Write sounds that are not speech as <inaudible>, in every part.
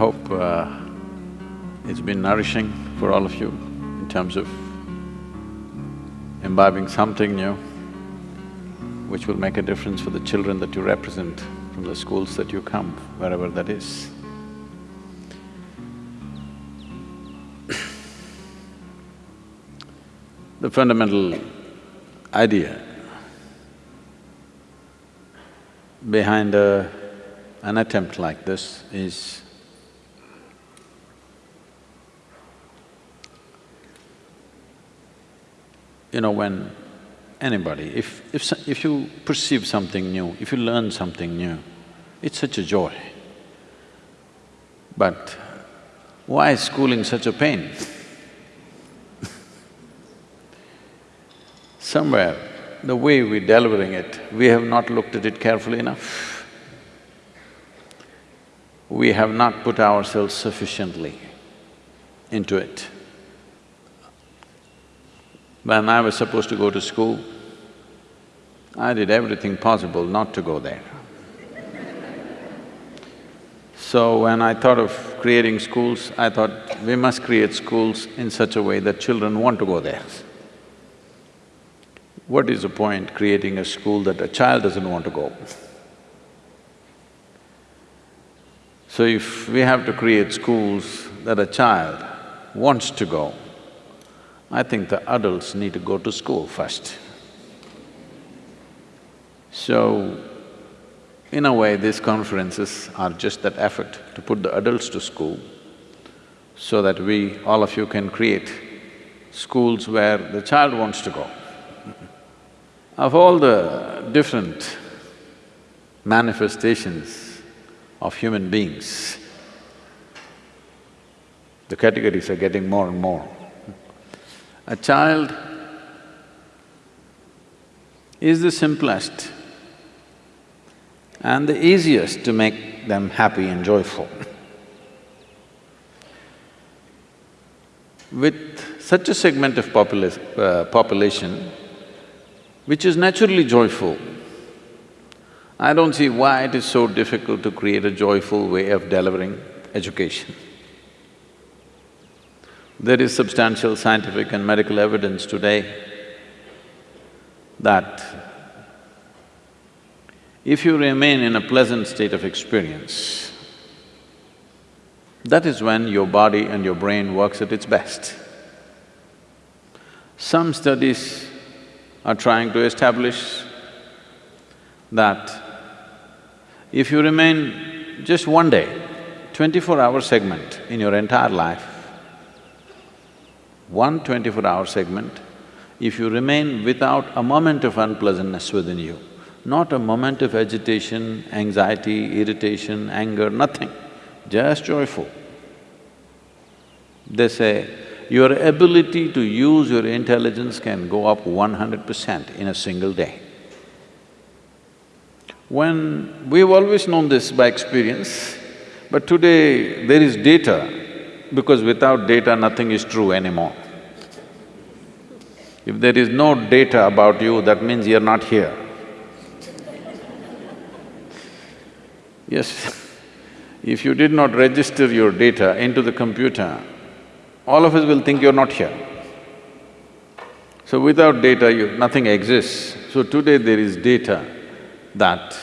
I hope uh, it's been nourishing for all of you in terms of imbibing something new which will make a difference for the children that you represent from the schools that you come, wherever that is. the fundamental idea behind a, an attempt like this is you know, when anybody, if… if… if you perceive something new, if you learn something new, it's such a joy. But why is schooling such a pain? <laughs> Somewhere, the way we're delivering it, we have not looked at it carefully enough. We have not put ourselves sufficiently into it. When I was supposed to go to school, I did everything possible not to go there. So when I thought of creating schools, I thought we must create schools in such a way that children want to go there. What is the point creating a school that a child doesn't want to go? So if we have to create schools that a child wants to go, I think the adults need to go to school first. So, in a way, these conferences are just that effort to put the adults to school so that we, all of you can create schools where the child wants to go. Of all the different manifestations of human beings, the categories are getting more and more. A child is the simplest and the easiest to make them happy and joyful. With such a segment of popula uh, population, which is naturally joyful, I don't see why it is so difficult to create a joyful way of delivering education. There is substantial scientific and medical evidence today that if you remain in a pleasant state of experience, that is when your body and your brain works at its best. Some studies are trying to establish that if you remain just one day, twenty-four-hour segment in your entire life, one twenty-four-hour segment, if you remain without a moment of unpleasantness within you, not a moment of agitation, anxiety, irritation, anger, nothing, just joyful. They say, your ability to use your intelligence can go up one hundred percent in a single day. When… we've always known this by experience, but today there is data because without data nothing is true anymore. If there is no data about you, that means you're not here. Yes, <laughs> if you did not register your data into the computer, all of us will think you're not here. So without data, you… nothing exists. So today there is data that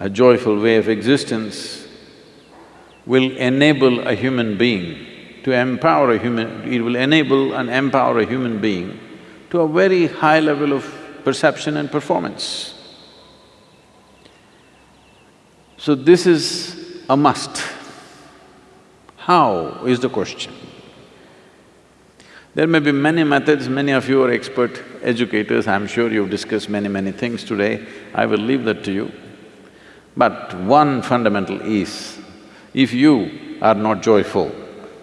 a joyful way of existence will enable a human being to empower a human… it will enable and empower a human being to a very high level of perception and performance. So this is a must. How is the question. There may be many methods, many of you are expert educators, I'm sure you've discussed many, many things today, I will leave that to you. But one fundamental is, if you are not joyful,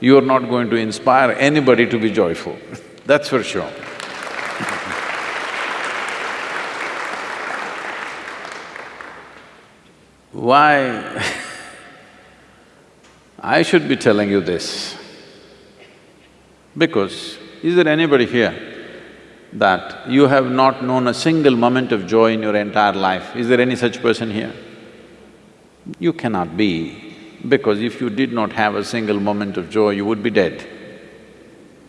you are not going to inspire anybody to be joyful, <laughs> that's for sure. <laughs> Why <laughs> I should be telling you this? Because is there anybody here that you have not known a single moment of joy in your entire life? Is there any such person here? You cannot be. Because if you did not have a single moment of joy, you would be dead.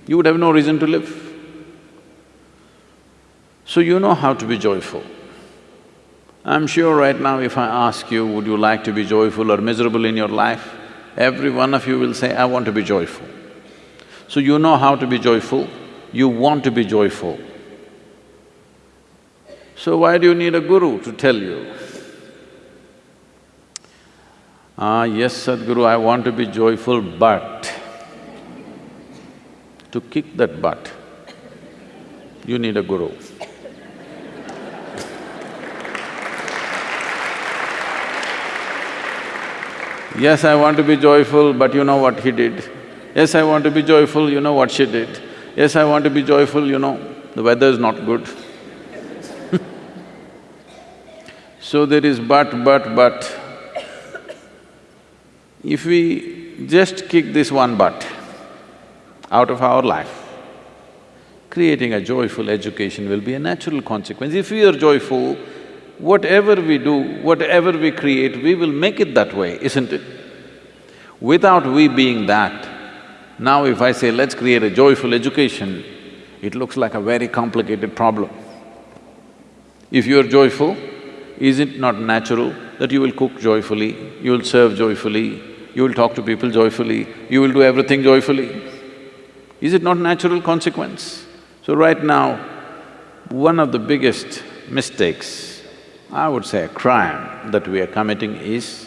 You would have no reason to live. So you know how to be joyful. I'm sure right now if I ask you, would you like to be joyful or miserable in your life? Every one of you will say, I want to be joyful. So you know how to be joyful, you want to be joyful. So why do you need a guru to tell you? Ah, yes, Sadhguru, I want to be joyful, but to kick that butt, you need a guru. Yes, I want to be joyful, but you know what he did. Yes, I want to be joyful, you know what she did. Yes, I want to be joyful, you know, the weather is not good. <laughs> so there is but, but, but. If we just kick this one butt out of our life, creating a joyful education will be a natural consequence. If we are joyful, whatever we do, whatever we create, we will make it that way, isn't it? Without we being that, now if I say, let's create a joyful education, it looks like a very complicated problem. If you're joyful, is it not natural that you will cook joyfully, you will serve joyfully, you will talk to people joyfully, you will do everything joyfully? Is it not natural consequence? So right now, one of the biggest mistakes I would say a crime that we are committing is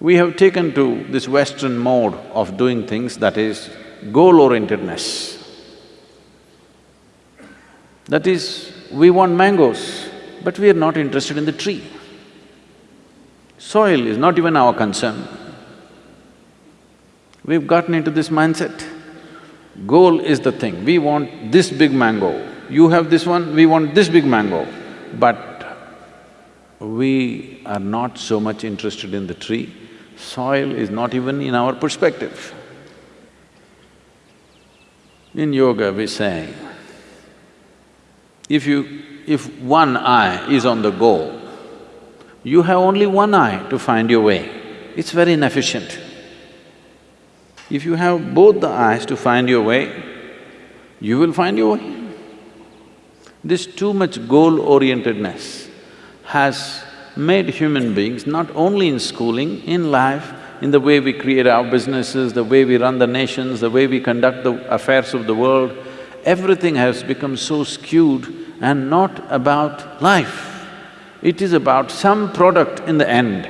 we have taken to this Western mode of doing things that is goal-orientedness. That is, we want mangoes, but we are not interested in the tree. Soil is not even our concern. We've gotten into this mindset. Goal is the thing, we want this big mango, you have this one, we want this big mango but we are not so much interested in the tree, soil is not even in our perspective. In yoga we say, if you… if one eye is on the goal, you have only one eye to find your way. It's very inefficient. If you have both the eyes to find your way, you will find your way. This too much goal-orientedness has made human beings, not only in schooling, in life, in the way we create our businesses, the way we run the nations, the way we conduct the affairs of the world, everything has become so skewed and not about life. It is about some product in the end.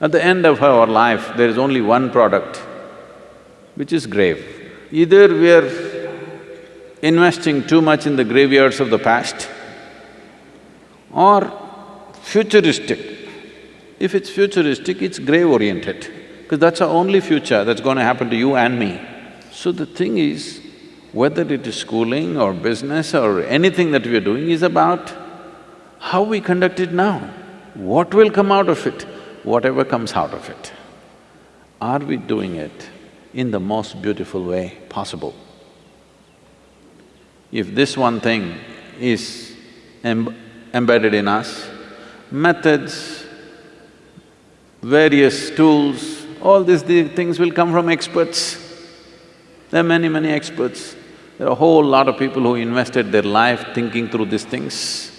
At the end of our life, there is only one product, which is grave. Either we are investing too much in the graveyards of the past or futuristic. If it's futuristic, it's grave-oriented, because that's our only future that's going to happen to you and me. So the thing is, whether it is schooling or business or anything that we are doing is about how we conduct it now. What will come out of it? Whatever comes out of it. Are we doing it in the most beautiful way possible? If this one thing is em embedded in us, methods, various tools, all these things will come from experts. There are many, many experts. There are a whole lot of people who invested their life thinking through these things.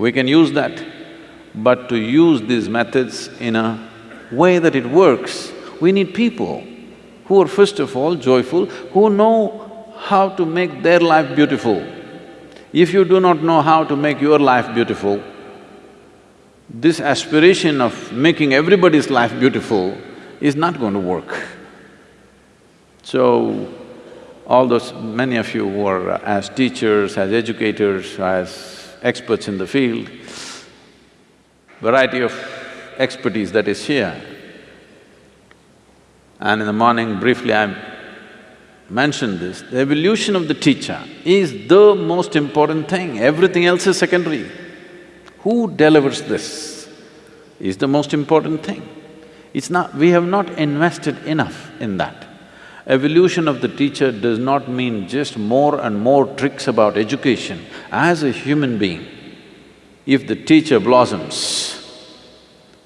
We can use that, but to use these methods in a way that it works, we need people who are first of all joyful, who know how to make their life beautiful. If you do not know how to make your life beautiful, this aspiration of making everybody's life beautiful is not going to work. So, all those… many of you who are uh, as teachers, as educators, as experts in the field, variety of expertise that is here. And in the morning, briefly I mentioned this, the evolution of the teacher is the most important thing, everything else is secondary. Who delivers this is the most important thing. It's not… we have not invested enough in that. Evolution of the teacher does not mean just more and more tricks about education. As a human being, if the teacher blossoms,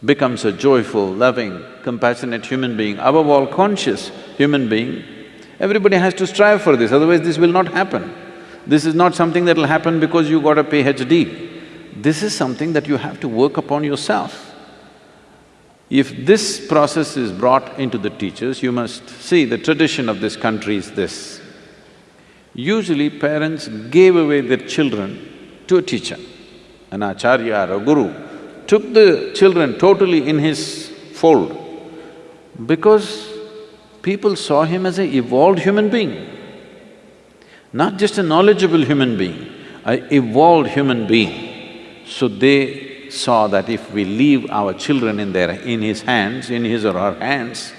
becomes a joyful, loving, compassionate human being, above all conscious human being, everybody has to strive for this, otherwise this will not happen. This is not something that'll happen because you got a PhD. This is something that you have to work upon yourself. If this process is brought into the teachers, you must see the tradition of this country is this. Usually parents gave away their children to a teacher, an acharya or a guru, took the children totally in his fold because people saw him as an evolved human being, not just a knowledgeable human being, an evolved human being. So they saw that if we leave our children in their… in his hands, in his or her hands,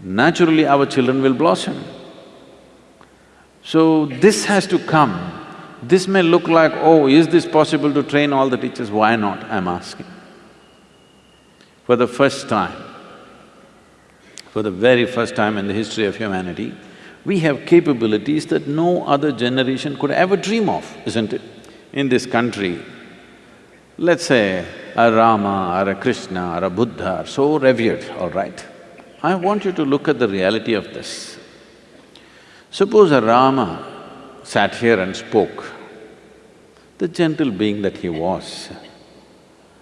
naturally our children will blossom. So this has to come. This may look like, oh, is this possible to train all the teachers? Why not, I'm asking. For the first time, for the very first time in the history of humanity, we have capabilities that no other generation could ever dream of, isn't it? In this country, let's say a Rama or a Krishna or a Buddha are so revered, all right? I want you to look at the reality of this. Suppose a Rama sat here and spoke, the gentle being that he was,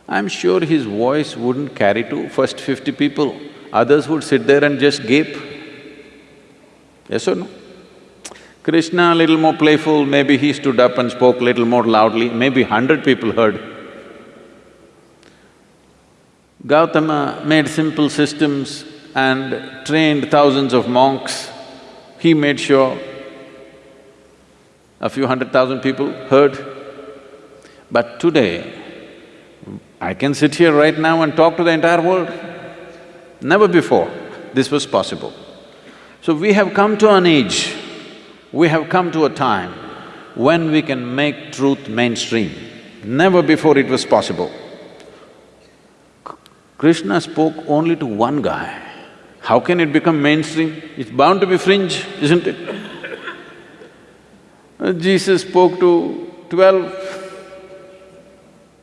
I'm sure his voice wouldn't carry to first fifty people, others would sit there and just gape. Yes or no? Krishna, a little more playful, maybe he stood up and spoke a little more loudly, maybe hundred people heard. Gautama made simple systems and trained thousands of monks. He made sure a few hundred thousand people heard. But today, I can sit here right now and talk to the entire world. Never before this was possible. So we have come to an age, we have come to a time when we can make truth mainstream. Never before it was possible. Krishna spoke only to one guy. How can it become mainstream? It's bound to be fringe, isn't it? Uh, Jesus spoke to twelve,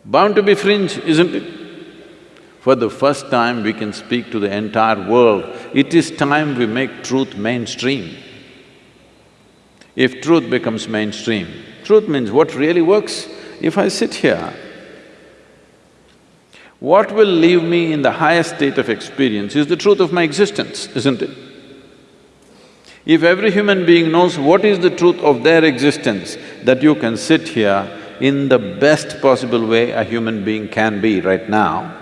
bound to be fringe, isn't it? For the first time we can speak to the entire world. It is time we make truth mainstream. If truth becomes mainstream, truth means what really works. If I sit here what will leave me in the highest state of experience is the truth of my existence, isn't it? If every human being knows what is the truth of their existence, that you can sit here in the best possible way a human being can be right now,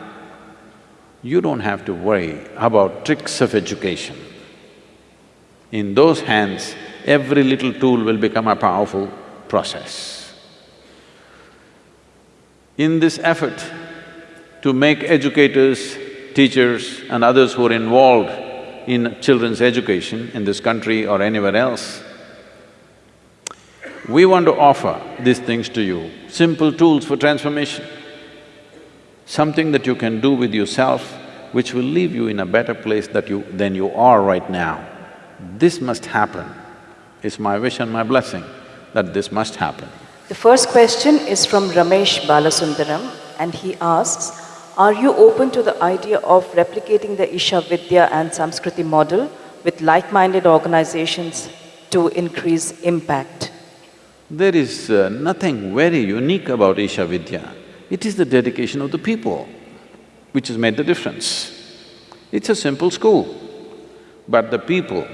you don't have to worry about tricks of education. In those hands, every little tool will become a powerful process. In this effort, to make educators, teachers and others who are involved in children's education in this country or anywhere else. We want to offer these things to you, simple tools for transformation, something that you can do with yourself which will leave you in a better place that you… than you are right now. This must happen. It's my wish and my blessing that this must happen. The first question is from Ramesh Balasundaram and he asks, are you open to the idea of replicating the Isha Vidya and Samskriti model with like-minded organizations to increase impact? There is uh, nothing very unique about Isha Vidya. It is the dedication of the people which has made the difference. It's a simple school, but the people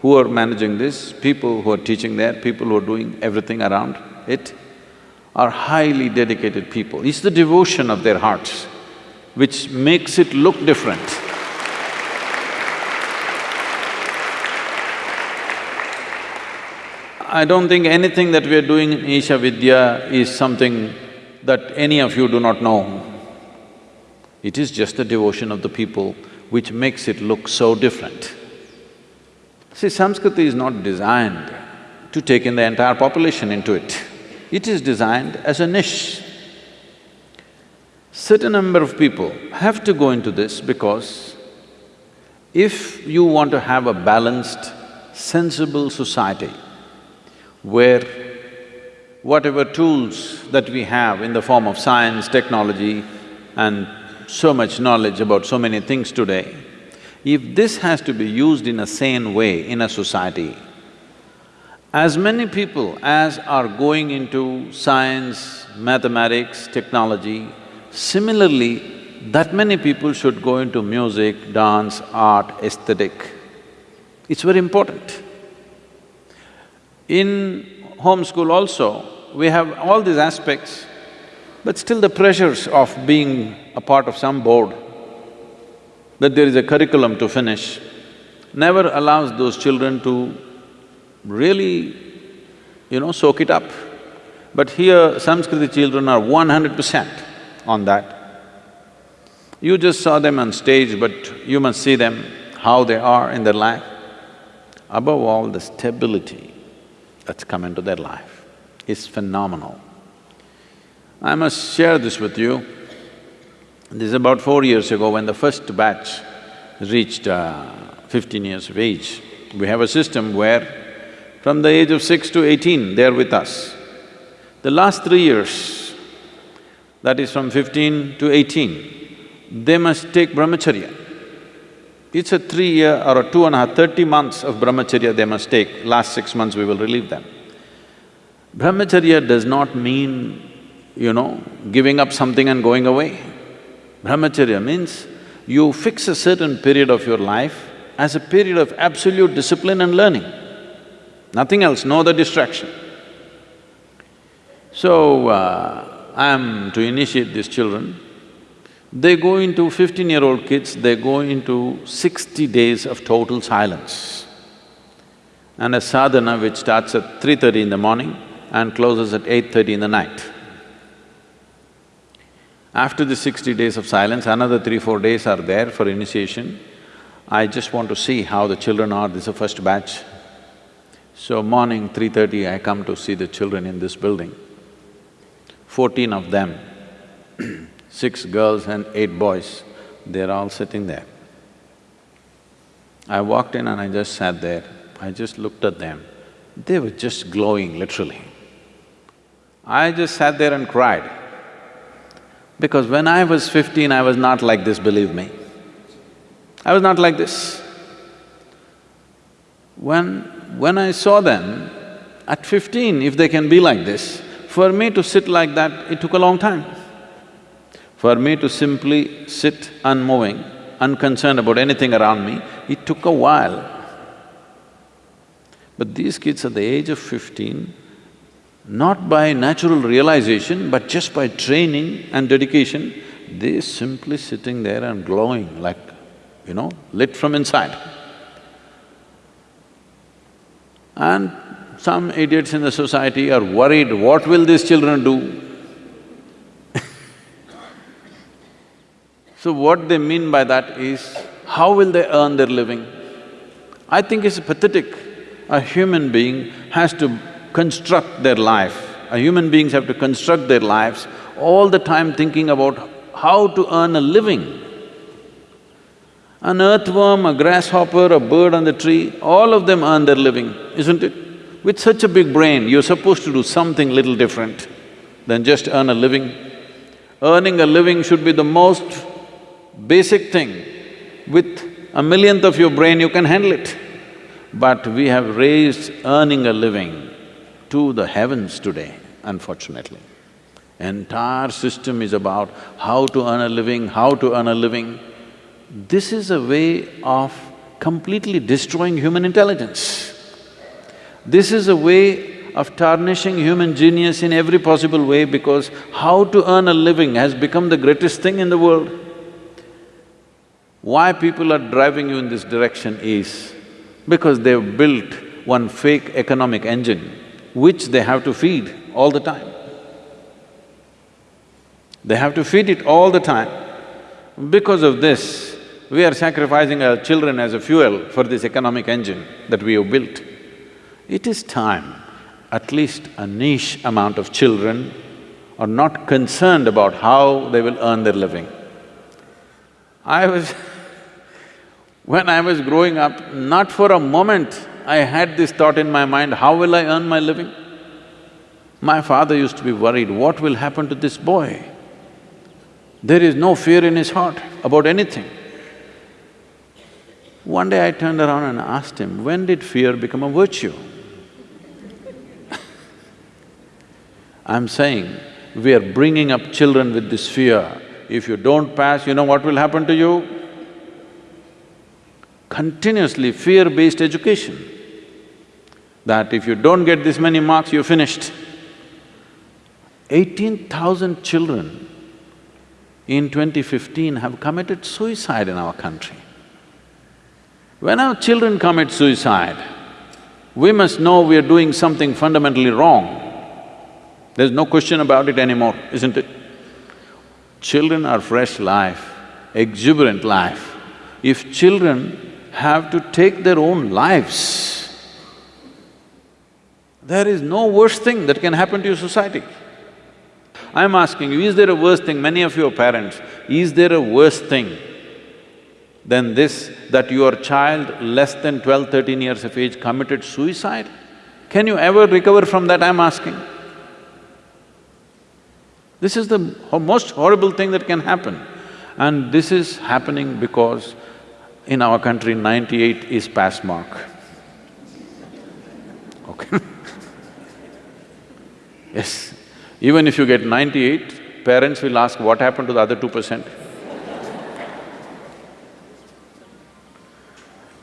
who are managing this, people who are teaching there, people who are doing everything around it, are highly dedicated people. It's the devotion of their hearts which makes it look different. I don't think anything that we are doing in Isha Vidya is something that any of you do not know. It is just the devotion of the people which makes it look so different. See, Samskriti is not designed to take in the entire population into it. It is designed as a niche. Certain number of people have to go into this because if you want to have a balanced, sensible society where whatever tools that we have in the form of science, technology and so much knowledge about so many things today, if this has to be used in a sane way in a society, as many people as are going into science, mathematics, technology, similarly, that many people should go into music, dance, art, aesthetic. It's very important. In homeschool also, we have all these aspects, but still the pressures of being a part of some board, that there is a curriculum to finish, never allows those children to really, you know, soak it up. But here, Samskriti children are one hundred percent on that. You just saw them on stage, but you must see them, how they are in their life. Above all, the stability that's come into their life is phenomenal. I must share this with you. This is about four years ago when the first batch reached uh, fifteen years of age. We have a system where from the age of six to eighteen, they're with us. The last three years, that is from fifteen to eighteen, they must take brahmacharya. It's a three-year or a two and a half, thirty months of brahmacharya they must take, last six months we will relieve them. Brahmacharya does not mean, you know, giving up something and going away. Brahmacharya means you fix a certain period of your life as a period of absolute discipline and learning. Nothing else, no other distraction. So, uh, I'm to initiate these children, they go into fifteen-year-old kids, they go into sixty days of total silence. And a sadhana which starts at three thirty in the morning and closes at eight thirty in the night. After the sixty days of silence, another three, four days are there for initiation. I just want to see how the children are, this is the first batch. So morning, three thirty, I come to see the children in this building. Fourteen of them six girls and eight boys, they're all sitting there. I walked in and I just sat there, I just looked at them, they were just glowing literally. I just sat there and cried. Because when I was fifteen, I was not like this, believe me. I was not like this. When… when I saw them, at fifteen, if they can be like this, for me to sit like that, it took a long time. For me to simply sit unmoving, unconcerned about anything around me, it took a while. But these kids at the age of fifteen, not by natural realization, but just by training and dedication, they're simply sitting there and glowing like, you know, lit from inside. And some idiots in the society are worried, what will these children do? <laughs> So what they mean by that is, how will they earn their living? I think it's pathetic. A human being has to construct their life. A human beings have to construct their lives all the time thinking about how to earn a living. An earthworm, a grasshopper, a bird on the tree, all of them earn their living, isn't it? With such a big brain, you're supposed to do something little different than just earn a living. Earning a living should be the most basic thing, with a millionth of your brain you can handle it. But we have raised earning a living to the heavens today, unfortunately. Entire system is about how to earn a living, how to earn a living. This is a way of completely destroying human intelligence. This is a way of tarnishing human genius in every possible way because how to earn a living has become the greatest thing in the world. Why people are driving you in this direction is because they've built one fake economic engine which they have to feed all the time. They have to feed it all the time. Because of this, we are sacrificing our children as a fuel for this economic engine that we have built. It is time, at least a niche amount of children are not concerned about how they will earn their living. I was <laughs> when I was growing up, not for a moment I had this thought in my mind, how will I earn my living? My father used to be worried, what will happen to this boy? There is no fear in his heart about anything. One day I turned around and asked him, when did fear become a virtue? I'm saying, we are bringing up children with this fear. If you don't pass, you know what will happen to you? Continuously fear-based education. That if you don't get this many marks, you're finished. Eighteen thousand children in 2015 have committed suicide in our country. When our children commit suicide, we must know we are doing something fundamentally wrong. There's no question about it anymore, isn't it? Children are fresh life, exuberant life. If children have to take their own lives, there is no worse thing that can happen to your society. I'm asking you, is there a worse thing? Many of you are parents, is there a worse thing than this, that your child less than 12, 13 years of age committed suicide? Can you ever recover from that, I'm asking? This is the most horrible thing that can happen. And this is happening because in our country, ninety-eight is pass mark. Okay <laughs> Yes, even if you get ninety-eight, parents will ask, what happened to the other two percent?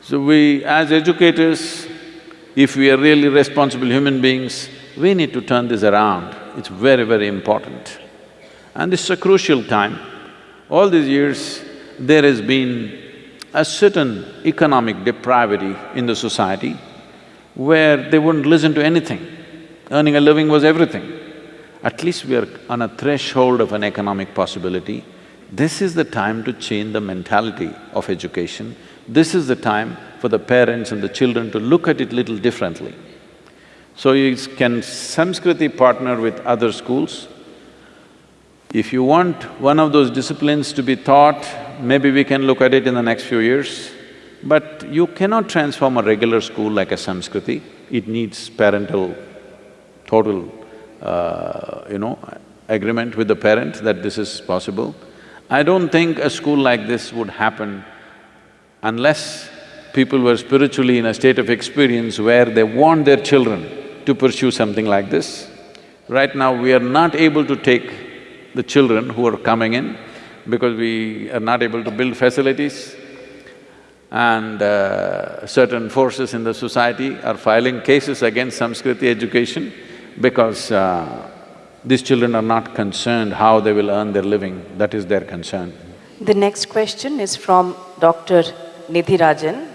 So we, as educators, if we are really responsible human beings, we need to turn this around. It's very, very important. And this is a crucial time. All these years, there has been a certain economic depravity in the society where they wouldn't listen to anything. Earning a living was everything. At least we are on a threshold of an economic possibility. This is the time to change the mentality of education this is the time for the parents and the children to look at it little differently. So you can Samskriti partner with other schools. If you want one of those disciplines to be taught, maybe we can look at it in the next few years. But you cannot transform a regular school like a Samskriti. It needs parental total, uh, you know, agreement with the parent that this is possible. I don't think a school like this would happen unless people were spiritually in a state of experience where they want their children to pursue something like this. Right now, we are not able to take the children who are coming in because we are not able to build facilities and uh, certain forces in the society are filing cases against Samskriti education because uh, these children are not concerned how they will earn their living, that is their concern. The next question is from Dr. Nidhi Rajan.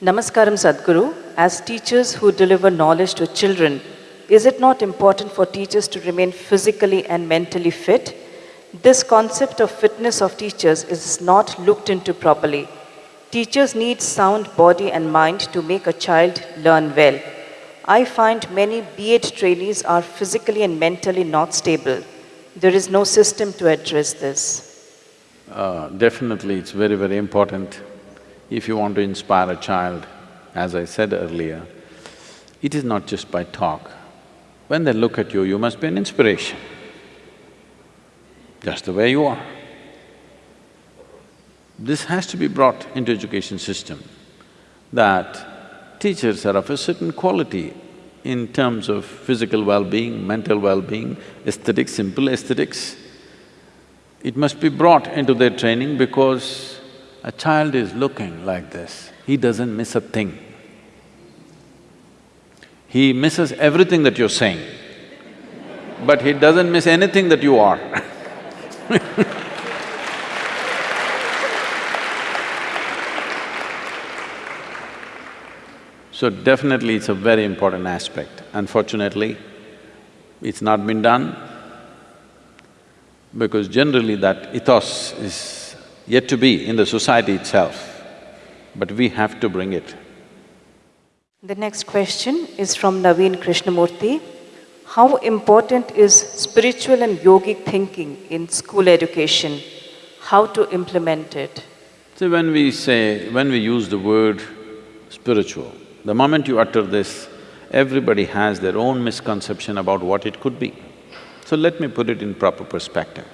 Namaskaram Sadhguru, as teachers who deliver knowledge to children, is it not important for teachers to remain physically and mentally fit? This concept of fitness of teachers is not looked into properly. Teachers need sound body and mind to make a child learn well. I find many B.Ed trainees are physically and mentally not stable. There is no system to address this. Uh, definitely, it's very, very important if you want to inspire a child, as I said earlier, it is not just by talk. When they look at you, you must be an inspiration, just the way you are. This has to be brought into education system, that teachers are of a certain quality in terms of physical well-being, mental well-being, aesthetics, simple aesthetics. It must be brought into their training because a child is looking like this, he doesn't miss a thing. He misses everything that you're saying, but he doesn't miss anything that you are <laughs> So definitely it's a very important aspect. Unfortunately, it's not been done because generally that ethos is yet to be in the society itself, but we have to bring it. The next question is from Naveen Krishnamurthy. How important is spiritual and yogic thinking in school education? How to implement it? See, when we say… when we use the word spiritual, the moment you utter this, everybody has their own misconception about what it could be. So let me put it in proper perspective.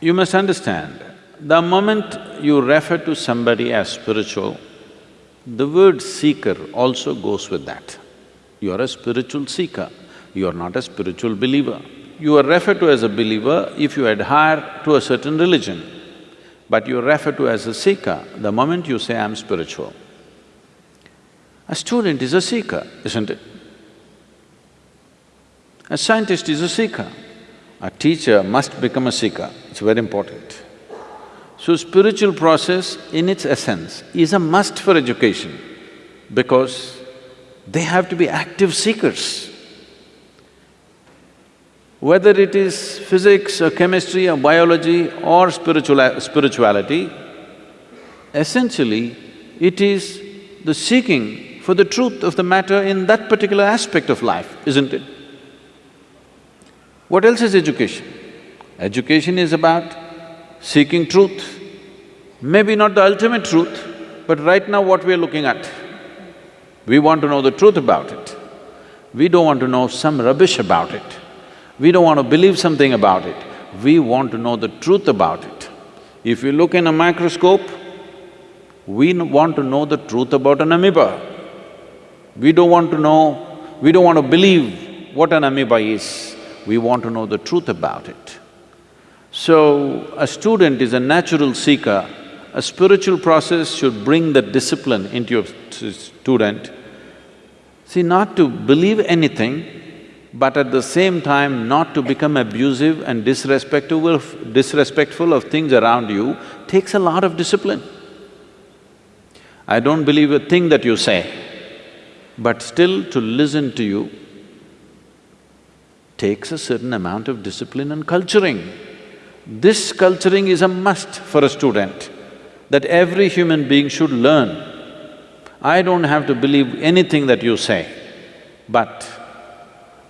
You must understand, the moment you refer to somebody as spiritual, the word seeker also goes with that. You are a spiritual seeker, you are not a spiritual believer. You are referred to as a believer if you adhere to a certain religion, but you are referred to as a seeker the moment you say, I'm spiritual. A student is a seeker, isn't it? A scientist is a seeker. A teacher must become a seeker, it's very important. So spiritual process in its essence is a must for education because they have to be active seekers. Whether it is physics or chemistry or biology or spiritual spirituality, essentially it is the seeking for the truth of the matter in that particular aspect of life, isn't it? What else is education? Education is about seeking truth. Maybe not the ultimate truth, but right now what we are looking at. We want to know the truth about it. We don't want to know some rubbish about it. We don't want to believe something about it. We want to know the truth about it. If you look in a microscope, we want to know the truth about an amoeba. We don't want to know, we don't want to believe what an amoeba is we want to know the truth about it. So, a student is a natural seeker, a spiritual process should bring that discipline into your student. See, not to believe anything, but at the same time not to become abusive and disrespectful of, disrespectful of things around you takes a lot of discipline. I don't believe a thing that you say, but still to listen to you takes a certain amount of discipline and culturing. This culturing is a must for a student, that every human being should learn. I don't have to believe anything that you say, but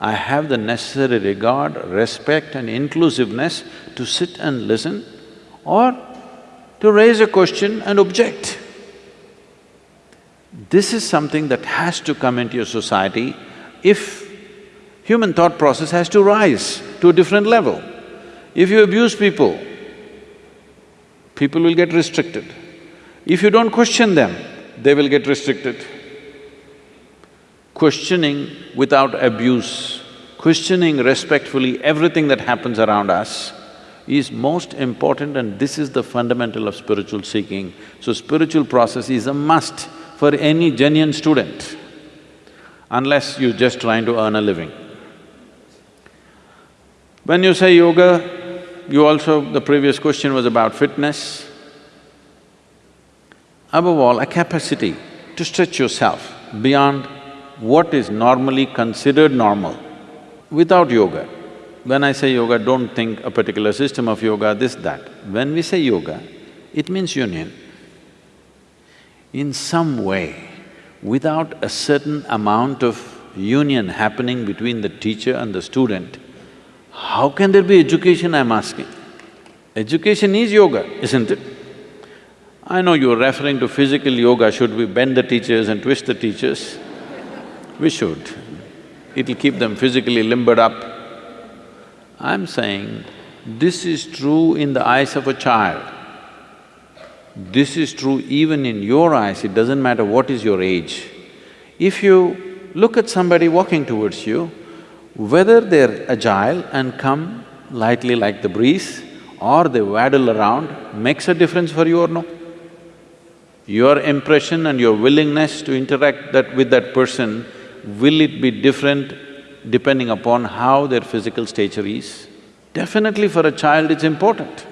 I have the necessary regard, respect and inclusiveness to sit and listen or to raise a question and object. This is something that has to come into your society if human thought process has to rise to a different level. If you abuse people, people will get restricted. If you don't question them, they will get restricted. Questioning without abuse, questioning respectfully everything that happens around us is most important and this is the fundamental of spiritual seeking. So spiritual process is a must for any genuine student, unless you're just trying to earn a living. When you say yoga, you also… the previous question was about fitness. Above all, a capacity to stretch yourself beyond what is normally considered normal. Without yoga, when I say yoga, don't think a particular system of yoga, this, that. When we say yoga, it means union. In some way, without a certain amount of union happening between the teacher and the student, how can there be education, I'm asking? Education is yoga, isn't it? I know you're referring to physical yoga, should we bend the teachers and twist the teachers? We should. It'll keep them physically limbered up. I'm saying, this is true in the eyes of a child. This is true even in your eyes, it doesn't matter what is your age. If you look at somebody walking towards you, whether they're agile and come lightly like the breeze or they waddle around makes a difference for you or no? Your impression and your willingness to interact that with that person, will it be different depending upon how their physical stature is? Definitely for a child it's important.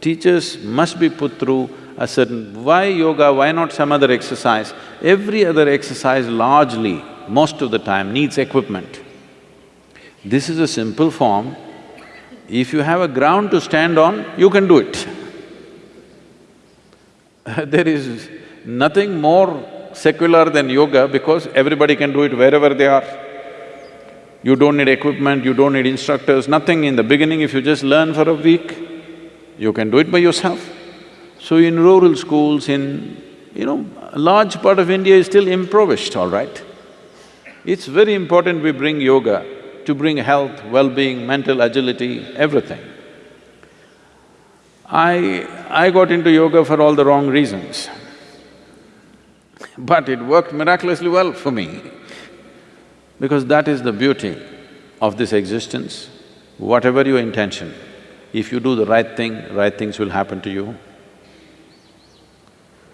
Teachers must be put through a certain… Why yoga, why not some other exercise? Every other exercise largely, most of the time, needs equipment. This is a simple form. If you have a ground to stand on, you can do it. <laughs> there is nothing more secular than yoga because everybody can do it wherever they are. You don't need equipment, you don't need instructors, nothing. In the beginning, if you just learn for a week, you can do it by yourself. So in rural schools, in… you know, a large part of India is still impoverished, all right? It's very important we bring yoga to bring health, well-being, mental agility, everything. I… I got into yoga for all the wrong reasons. But it worked miraculously well for me because that is the beauty of this existence. Whatever your intention, if you do the right thing, right things will happen to you.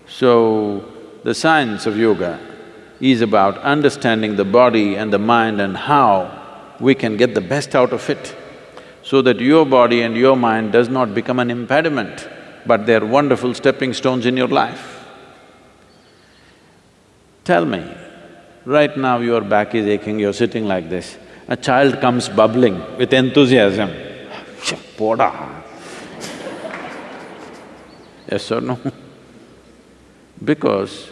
So, the science of yoga is about understanding the body and the mind and how we can get the best out of it so that your body and your mind does not become an impediment, but they're wonderful stepping stones in your life. Tell me, right now your back is aching, you're sitting like this, a child comes bubbling with enthusiasm, poda. yes or no? because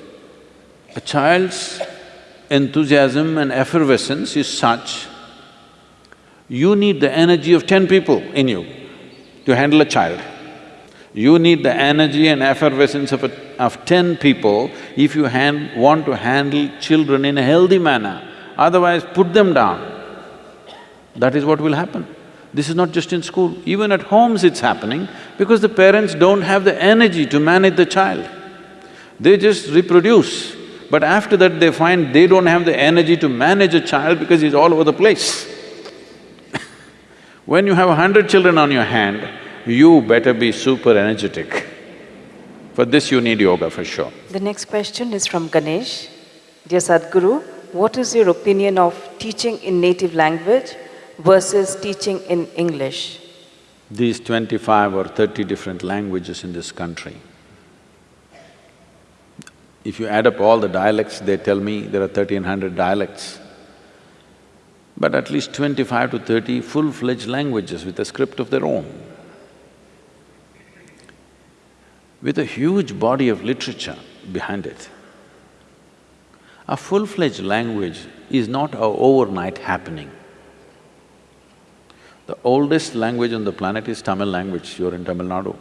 a child's enthusiasm and effervescence is such, you need the energy of ten people in you to handle a child. You need the energy and effervescence of, a, of ten people if you hand, want to handle children in a healthy manner, otherwise put them down. That is what will happen. This is not just in school, even at homes it's happening because the parents don't have the energy to manage the child. They just reproduce, but after that they find they don't have the energy to manage a child because he's all over the place. When you have a hundred children on your hand, you better be super energetic. For this you need yoga for sure. The next question is from Ganesh. Dear Sadhguru, what is your opinion of teaching in native language versus teaching in English? These twenty-five or thirty different languages in this country, if you add up all the dialects, they tell me there are thirteen hundred dialects, but at least twenty-five to thirty full-fledged languages with a script of their own. With a huge body of literature behind it. A full-fledged language is not a overnight happening. The oldest language on the planet is Tamil language, you're in Tamil Nadu.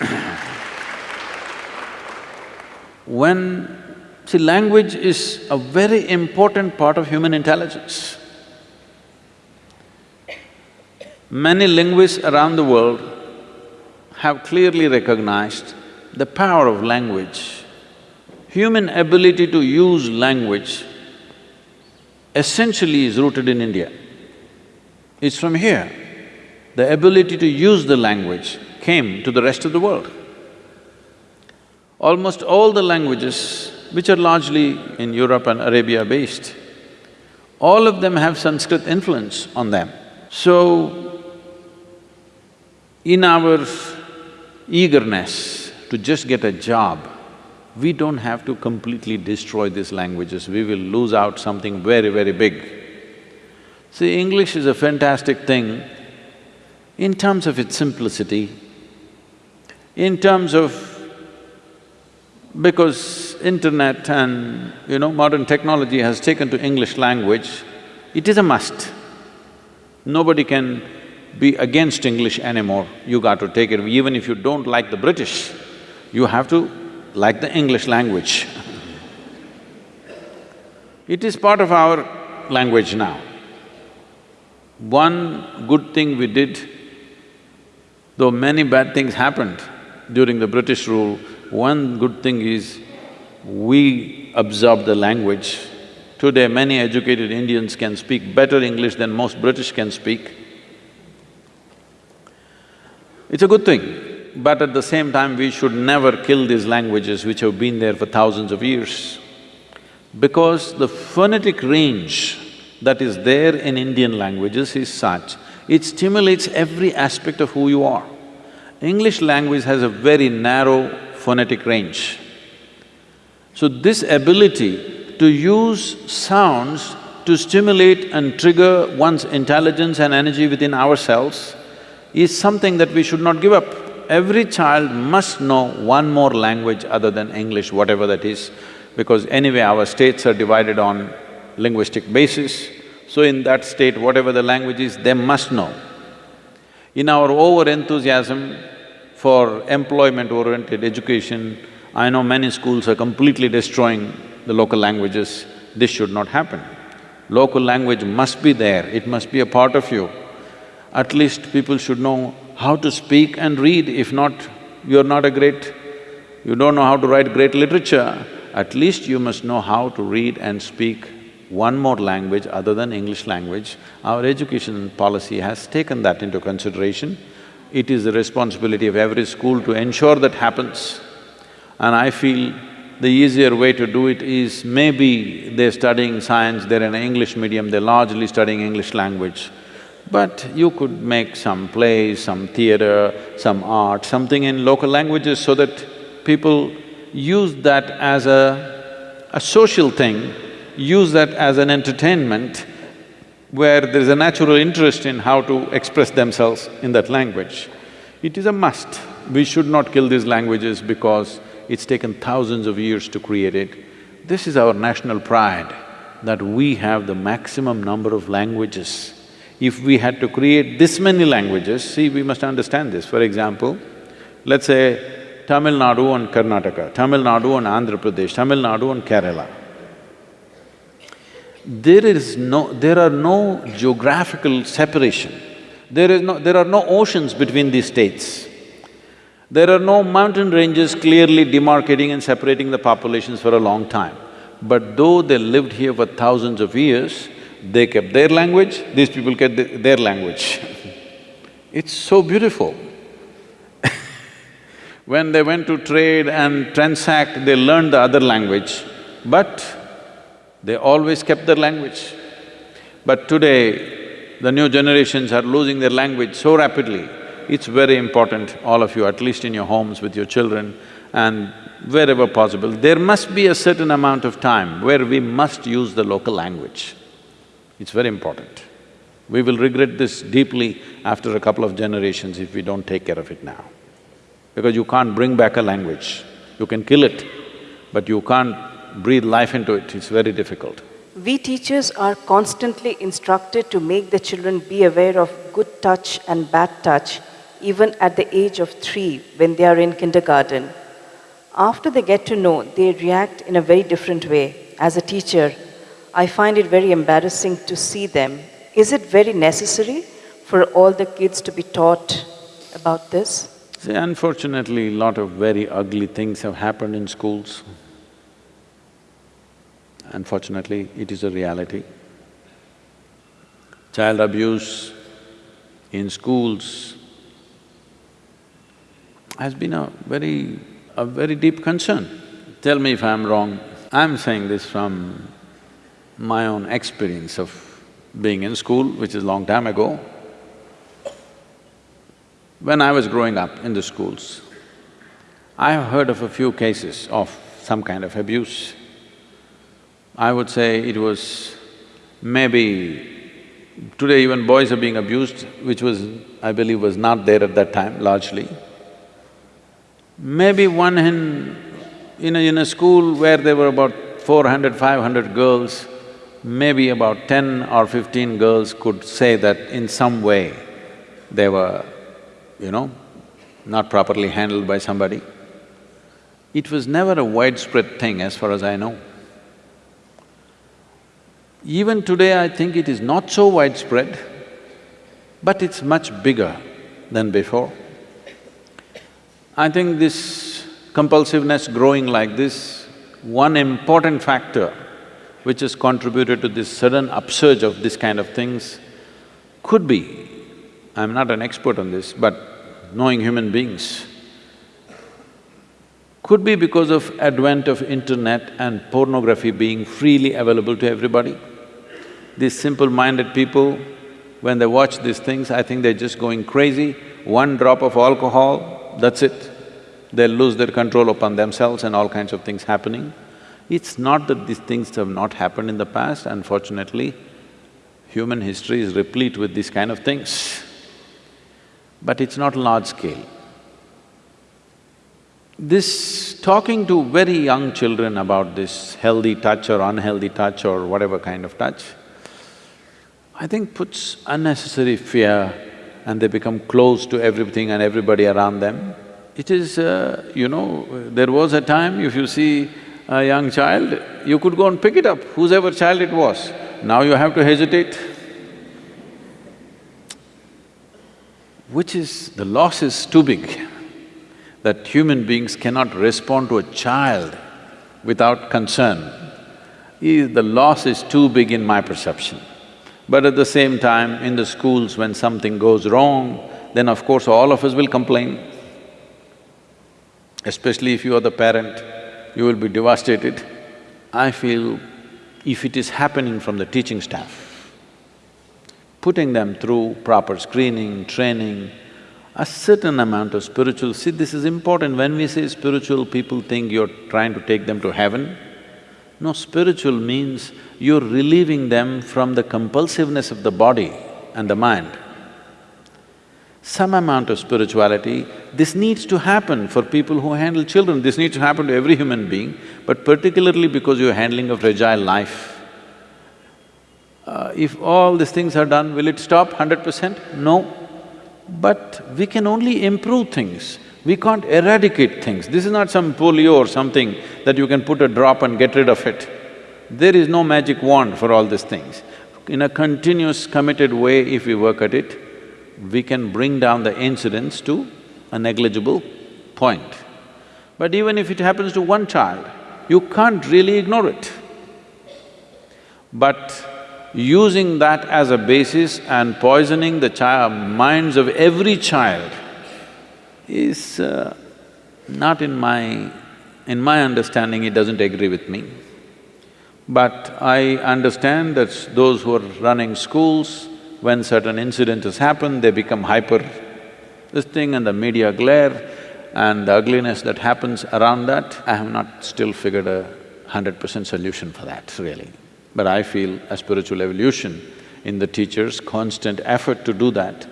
<clears throat> when… See, language is a very important part of human intelligence. Many linguists around the world have clearly recognized the power of language. Human ability to use language essentially is rooted in India. It's from here. The ability to use the language came to the rest of the world. Almost all the languages, which are largely in Europe and Arabia based, all of them have Sanskrit influence on them. So, in our eagerness to just get a job, we don't have to completely destroy these languages, we will lose out something very, very big. See, English is a fantastic thing in terms of its simplicity, in terms of because internet and, you know, modern technology has taken to English language, it is a must. Nobody can be against English anymore, you got to take it. Even if you don't like the British, you have to like the English language. it is part of our language now. One good thing we did, though many bad things happened during the British rule, one good thing is we absorb the language. Today, many educated Indians can speak better English than most British can speak. It's a good thing, but at the same time, we should never kill these languages which have been there for thousands of years. Because the phonetic range that is there in Indian languages is such, it stimulates every aspect of who you are. English language has a very narrow phonetic range. So this ability to use sounds to stimulate and trigger one's intelligence and energy within ourselves is something that we should not give up. Every child must know one more language other than English, whatever that is, because anyway our states are divided on linguistic basis. So in that state, whatever the language is, they must know. In our over-enthusiasm, for employment-oriented education, I know many schools are completely destroying the local languages. This should not happen. Local language must be there, it must be a part of you. At least people should know how to speak and read, if not, you're not a great… you don't know how to write great literature, at least you must know how to read and speak one more language other than English language. Our education policy has taken that into consideration. It is the responsibility of every school to ensure that happens. And I feel the easier way to do it is maybe they're studying science, they're in English medium, they're largely studying English language. But you could make some plays, some theatre, some art, something in local languages so that people use that as a, a social thing, use that as an entertainment where there is a natural interest in how to express themselves in that language. It is a must. We should not kill these languages because it's taken thousands of years to create it. This is our national pride, that we have the maximum number of languages. If we had to create this many languages, see, we must understand this. For example, let's say Tamil Nadu and Karnataka, Tamil Nadu and Andhra Pradesh, Tamil Nadu and Kerala. There is no… there are no geographical separation. There is no… there are no oceans between these states. There are no mountain ranges clearly demarcating and separating the populations for a long time. But though they lived here for thousands of years, they kept their language, these people kept their language. <laughs> it's so beautiful. <laughs> when they went to trade and transact, they learned the other language, but they always kept their language. But today, the new generations are losing their language so rapidly, it's very important, all of you, at least in your homes with your children and wherever possible, there must be a certain amount of time where we must use the local language. It's very important. We will regret this deeply after a couple of generations if we don't take care of it now. Because you can't bring back a language. You can kill it, but you can't breathe life into it, it's very difficult. We teachers are constantly instructed to make the children be aware of good touch and bad touch even at the age of three when they are in kindergarten. After they get to know, they react in a very different way. As a teacher, I find it very embarrassing to see them. Is it very necessary for all the kids to be taught about this? See, unfortunately, a lot of very ugly things have happened in schools. Unfortunately, it is a reality. Child abuse in schools has been a very… a very deep concern. Tell me if I'm wrong, I'm saying this from my own experience of being in school, which is long time ago. When I was growing up in the schools, I have heard of a few cases of some kind of abuse. I would say it was maybe… Today even boys are being abused, which was, I believe, was not there at that time largely. Maybe one in… in a, in a school where there were about 400, 500 girls, maybe about ten or fifteen girls could say that in some way they were, you know, not properly handled by somebody. It was never a widespread thing as far as I know. Even today, I think it is not so widespread, but it's much bigger than before. I think this compulsiveness growing like this, one important factor which has contributed to this sudden upsurge of this kind of things could be, I'm not an expert on this, but knowing human beings, could be because of advent of internet and pornography being freely available to everybody. These simple-minded people, when they watch these things, I think they're just going crazy. One drop of alcohol, that's it. They'll lose their control upon themselves and all kinds of things happening. It's not that these things have not happened in the past, unfortunately, human history is replete with these kind of things. But it's not large scale. This… talking to very young children about this healthy touch or unhealthy touch or whatever kind of touch, I think puts unnecessary fear and they become close to everything and everybody around them. It is, uh, you know, there was a time if you see a young child, you could go and pick it up, whosever child it was. Now you have to hesitate. which is… the loss is too big, that human beings cannot respond to a child without concern, the loss is too big in my perception. But at the same time, in the schools when something goes wrong, then of course all of us will complain. Especially if you are the parent, you will be devastated. I feel if it is happening from the teaching staff, putting them through proper screening, training, a certain amount of spiritual… See, this is important. When we say spiritual, people think you're trying to take them to heaven. No, spiritual means you're relieving them from the compulsiveness of the body and the mind. Some amount of spirituality, this needs to happen for people who handle children, this needs to happen to every human being, but particularly because you're handling a fragile life. Uh, if all these things are done, will it stop hundred percent? No. But we can only improve things. We can't eradicate things. This is not some polio or something that you can put a drop and get rid of it. There is no magic wand for all these things. In a continuous committed way, if we work at it, we can bring down the incidence to a negligible point. But even if it happens to one child, you can't really ignore it. But using that as a basis and poisoning the child… minds of every child, is uh, not in my… in my understanding, it doesn't agree with me. But I understand that those who are running schools, when certain incidents happen, they become hyper this thing and the media glare and the ugliness that happens around that, I have not still figured a hundred percent solution for that, really. But I feel a spiritual evolution in the teachers, constant effort to do that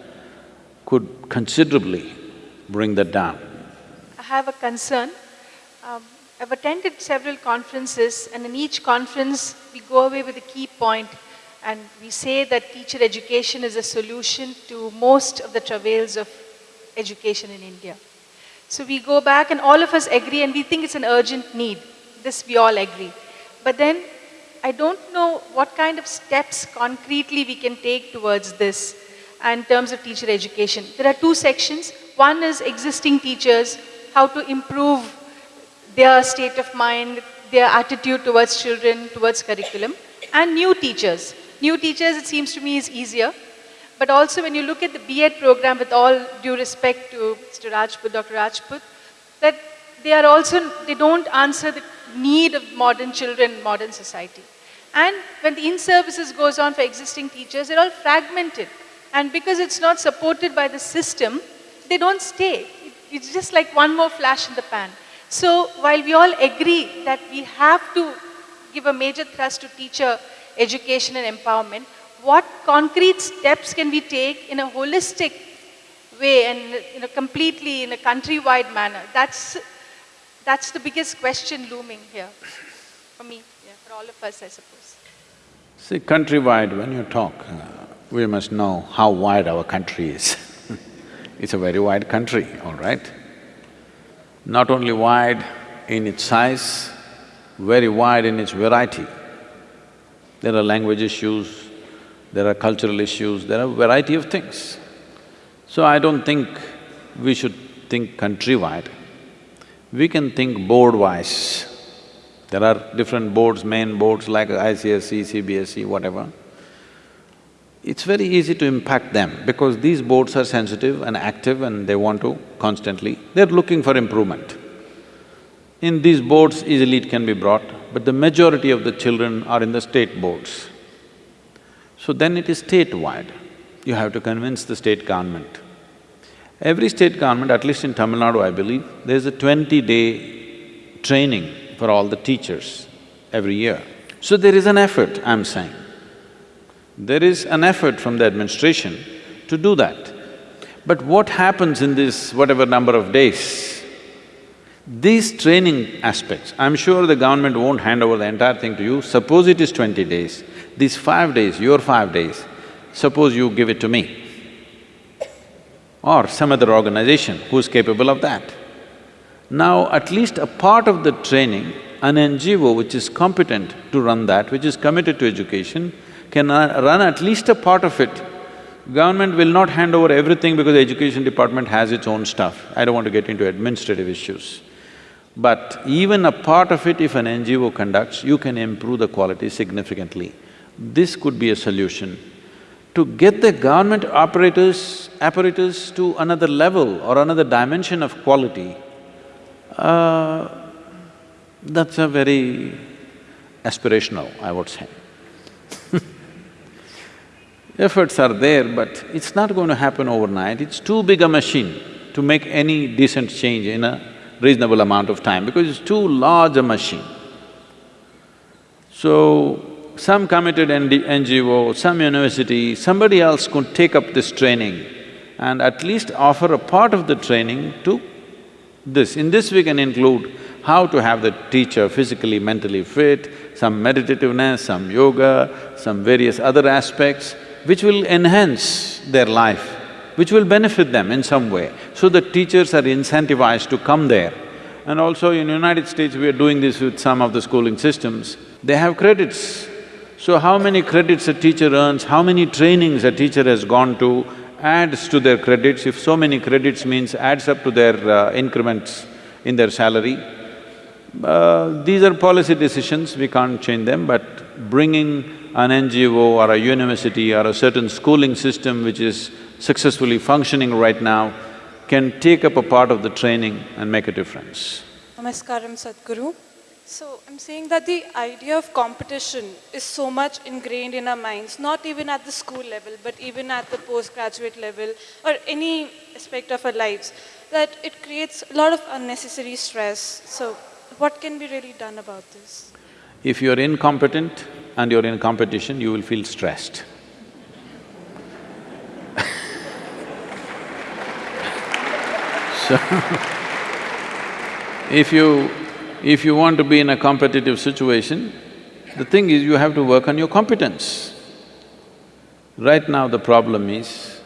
could considerably bring that down? I have a concern. Um, I've attended several conferences and in each conference we go away with a key point and we say that teacher education is a solution to most of the travails of education in India. So we go back and all of us agree and we think it's an urgent need. This we all agree. But then I don't know what kind of steps concretely we can take towards this in terms of teacher education. There are two sections. One is existing teachers, how to improve their state of mind, their attitude towards children, towards curriculum, and new teachers. New teachers, it seems to me, is easier. But also when you look at the B.Ed program, with all due respect to Mr. Rajput, Dr. Rajput, that they are also, they don't answer the need of modern children, modern society. And when the in-services goes on for existing teachers, they're all fragmented. And because it's not supported by the system, they don't stay. It's just like one more flash in the pan. So while we all agree that we have to give a major thrust to teacher education and empowerment, what concrete steps can we take in a holistic way and in a completely in a countrywide manner? That's, that's the biggest question looming here for me, yeah, for all of us, I suppose. See, countrywide, when you talk, uh, we must know how wide our country is <laughs> It's a very wide country, all right? Not only wide in its size, very wide in its variety. There are language issues, there are cultural issues, there are variety of things. So I don't think we should think countrywide. We can think board-wise. There are different boards, main boards like ICSE, CBSE, whatever it's very easy to impact them because these boards are sensitive and active and they want to constantly… they're looking for improvement. In these boards, easily it can be brought, but the majority of the children are in the state boards. So then it is statewide. You have to convince the state government. Every state government, at least in Tamil Nadu, I believe, there's a twenty-day training for all the teachers every year. So there is an effort, I'm saying. There is an effort from the administration to do that. But what happens in this whatever number of days? These training aspects, I'm sure the government won't hand over the entire thing to you, suppose it is twenty days, these five days, your five days, suppose you give it to me or some other organization who's capable of that. Now, at least a part of the training, an NGO which is competent to run that, which is committed to education, can run at least a part of it Government will not hand over everything because the education department has its own stuff. I don't want to get into administrative issues. But even a part of it, if an NGO conducts, you can improve the quality significantly. This could be a solution. To get the government operators, apparatus to another level or another dimension of quality, uh, that's a very aspirational, I would say. Efforts are there, but it's not going to happen overnight. It's too big a machine to make any decent change in a reasonable amount of time because it's too large a machine. So, some committed NGO, some university, somebody else could take up this training and at least offer a part of the training to this. In this we can include how to have the teacher physically, mentally fit, some meditativeness, some yoga, some various other aspects which will enhance their life, which will benefit them in some way. So the teachers are incentivized to come there. And also in United States, we are doing this with some of the schooling systems. They have credits. So how many credits a teacher earns, how many trainings a teacher has gone to, adds to their credits. If so many credits means adds up to their uh, increments in their salary. Uh, these are policy decisions, we can't change them, but bringing an NGO or a university or a certain schooling system which is successfully functioning right now can take up a part of the training and make a difference. Namaskaram Sadhguru. So I'm saying that the idea of competition is so much ingrained in our minds, not even at the school level, but even at the postgraduate level or any aspect of our lives, that it creates a lot of unnecessary stress. So what can be really done about this? If you're incompetent, and you're in competition, you will feel stressed. <laughs> so, if you… if you want to be in a competitive situation, the thing is you have to work on your competence. Right now the problem is,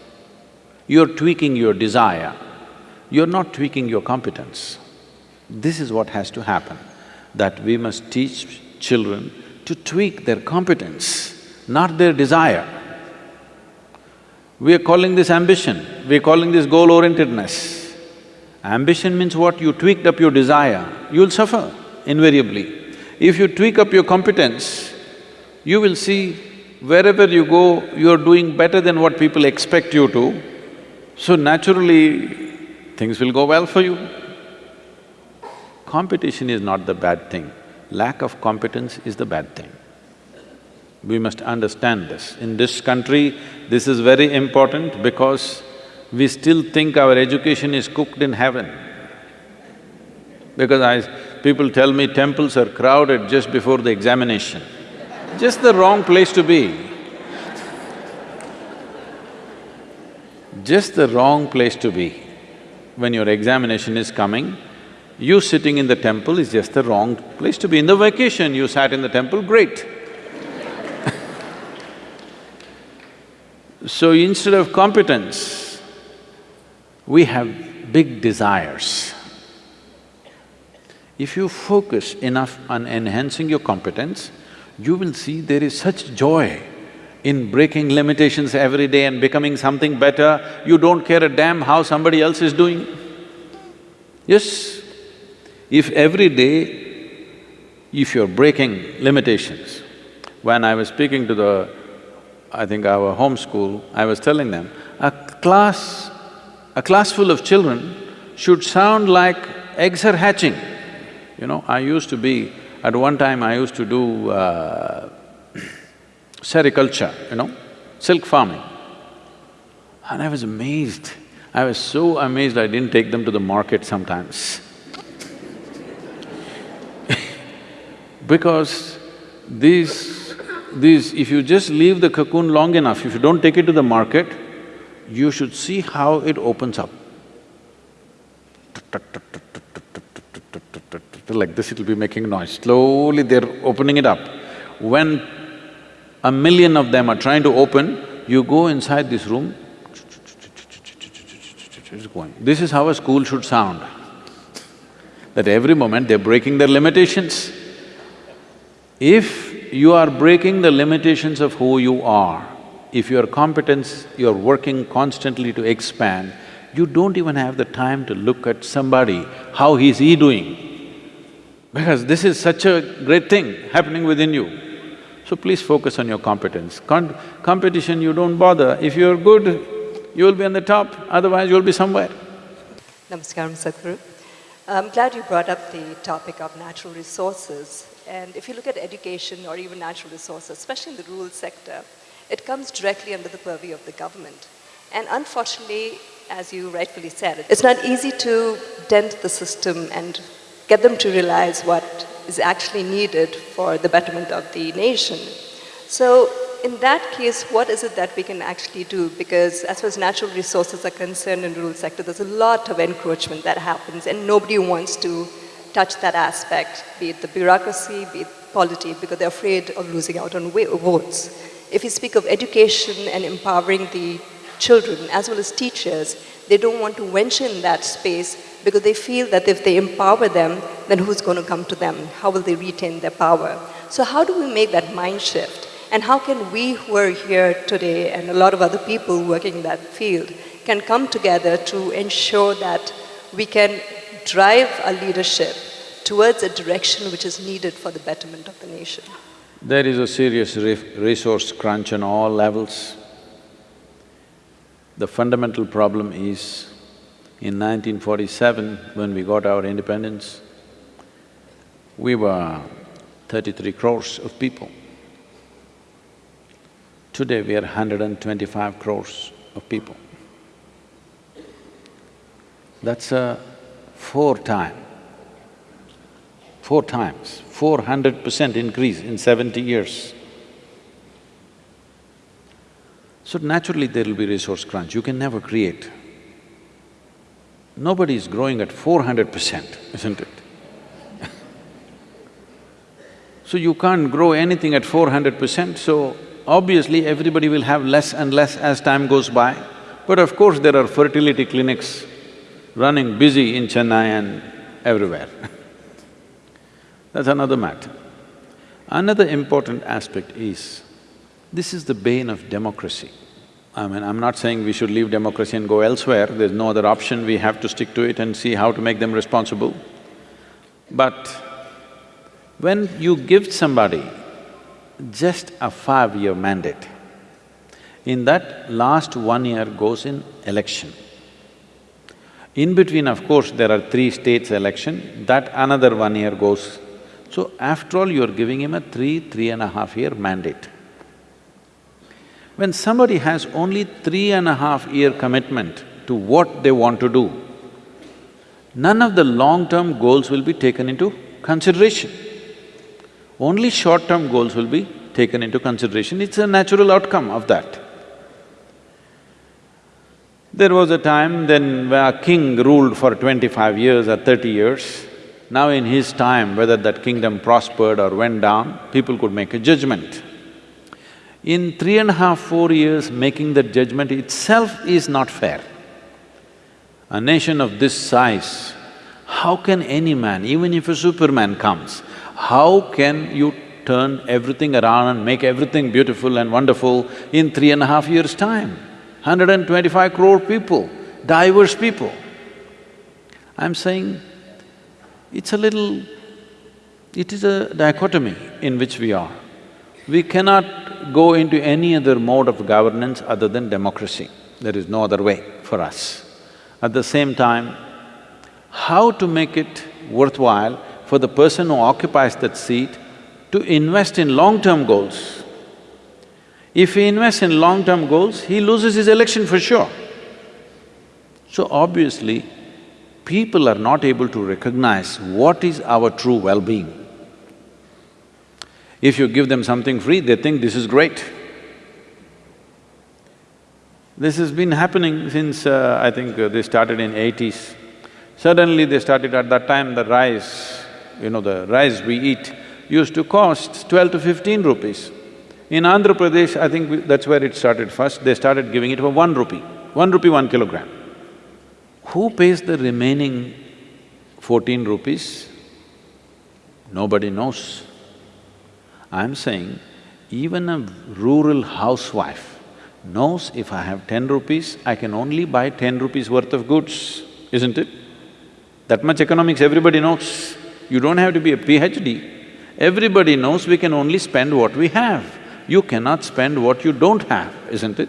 you're tweaking your desire, you're not tweaking your competence. This is what has to happen, that we must teach children to tweak their competence, not their desire. We are calling this ambition, we are calling this goal-orientedness. Ambition means what? You tweaked up your desire, you'll suffer invariably. If you tweak up your competence, you will see wherever you go, you're doing better than what people expect you to, so naturally things will go well for you. Competition is not the bad thing lack of competence is the bad thing. We must understand this. In this country, this is very important because we still think our education is cooked in heaven. Because I… people tell me temples are crowded just before the examination. Just the wrong place to be. Just the wrong place to be. When your examination is coming, you sitting in the temple is just the wrong place to be. In the vacation, you sat in the temple, great. <laughs> so instead of competence, we have big desires. If you focus enough on enhancing your competence, you will see there is such joy in breaking limitations every day and becoming something better, you don't care a damn how somebody else is doing. Yes, if every day, if you're breaking limitations, when I was speaking to the, I think our home school, I was telling them, a class, a class full of children should sound like eggs are hatching. You know, I used to be… at one time I used to do uh, <clears throat> sericulture, you know, silk farming. And I was amazed. I was so amazed I didn't take them to the market sometimes. Because these… these… if you just leave the cocoon long enough, if you don't take it to the market, you should see how it opens up. Like this it'll be making noise, slowly they're opening it up. When a million of them are trying to open, you go inside this room, it's going. This is how a school should sound. That every moment they're breaking their limitations. If you are breaking the limitations of who you are, if your competence, you're working constantly to expand, you don't even have the time to look at somebody, how is he doing? Because this is such a great thing happening within you. So please focus on your competence. Con competition, you don't bother. If you're good, you'll be on the top, otherwise you'll be somewhere. Namaskaram, Sadhguru. I'm glad you brought up the topic of natural resources. And if you look at education or even natural resources, especially in the rural sector, it comes directly under the purview of the government. And unfortunately, as you rightfully said, it's not easy to dent the system and get them to realize what is actually needed for the betterment of the nation. So in that case, what is it that we can actually do? Because as far as natural resources are concerned in the rural sector, there's a lot of encroachment that happens and nobody wants to touch that aspect, be it the bureaucracy, be it polity, because they're afraid of losing out on votes. If you speak of education and empowering the children as well as teachers, they don't want to venture in that space because they feel that if they empower them, then who's going to come to them? How will they retain their power? So how do we make that mind shift? And how can we who are here today and a lot of other people working in that field can come together to ensure that we can drive our leadership towards a direction which is needed for the betterment of the nation? There is a serious resource crunch on all levels. The fundamental problem is, in 1947, when we got our independence, we were thirty-three crores of people. Today we are 125 crores of people. That's a four time, four times, four hundred percent increase in seventy years. So naturally there will be resource crunch, you can never create. Nobody is growing at four hundred percent, isn't it? <laughs> so you can't grow anything at four hundred percent, so Obviously, everybody will have less and less as time goes by, but of course there are fertility clinics running busy in Chennai and everywhere <laughs> That's another matter. Another important aspect is, this is the bane of democracy. I mean, I'm not saying we should leave democracy and go elsewhere, there's no other option, we have to stick to it and see how to make them responsible. But when you give somebody just a five-year mandate. In that, last one year goes in election. In between, of course, there are three states election, that another one year goes. So after all, you're giving him a three, three and a half year mandate. When somebody has only three and a half year commitment to what they want to do, none of the long-term goals will be taken into consideration only short-term goals will be taken into consideration, it's a natural outcome of that. There was a time then where a king ruled for twenty-five years or thirty years. Now in his time, whether that kingdom prospered or went down, people could make a judgment. In three and a half, four years, making that judgment itself is not fair. A nation of this size, how can any man, even if a superman comes, how can you turn everything around and make everything beautiful and wonderful in three and a half years' time? Hundred and twenty-five crore people, diverse people. I'm saying it's a little… it is a dichotomy in which we are. We cannot go into any other mode of governance other than democracy. There is no other way for us. At the same time, how to make it worthwhile for the person who occupies that seat to invest in long-term goals. If he invests in long-term goals, he loses his election for sure. So obviously, people are not able to recognize what is our true well-being. If you give them something free, they think this is great. This has been happening since, uh, I think uh, they started in eighties. Suddenly they started at that time the rice you know, the rice we eat used to cost twelve to fifteen rupees. In Andhra Pradesh, I think that's where it started first, they started giving it for one rupee, one rupee one kilogram. Who pays the remaining fourteen rupees? Nobody knows. I'm saying, even a rural housewife knows if I have ten rupees, I can only buy ten rupees worth of goods, isn't it? That much economics everybody knows. You don't have to be a PhD. Everybody knows we can only spend what we have. You cannot spend what you don't have, isn't it?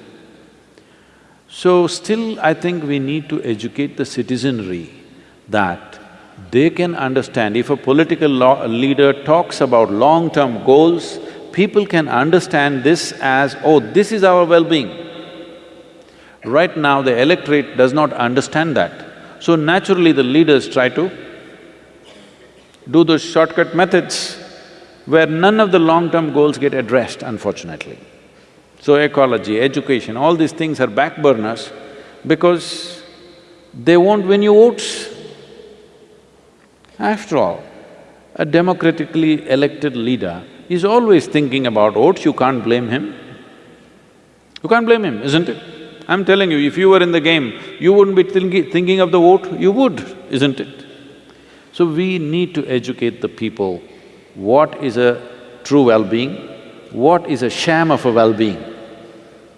So still, I think we need to educate the citizenry that they can understand, if a political leader talks about long-term goals, people can understand this as, oh, this is our well-being. Right now, the electorate does not understand that. So naturally, the leaders try to do those shortcut methods where none of the long-term goals get addressed, unfortunately. So ecology, education, all these things are back burners because they won't win you votes. After all, a democratically elected leader is always thinking about votes, you can't blame him. You can't blame him, isn't it? I'm telling you, if you were in the game, you wouldn't be thinking, thinking of the vote, you would, isn't it? So we need to educate the people what is a true well-being, what is a sham of a well-being.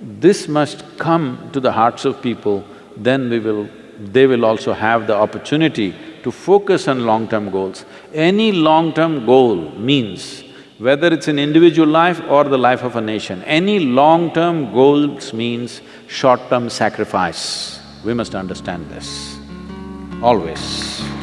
This must come to the hearts of people, then we will… they will also have the opportunity to focus on long-term goals. Any long-term goal means, whether it's an individual life or the life of a nation, any long-term goals means short-term sacrifice. We must understand this, always.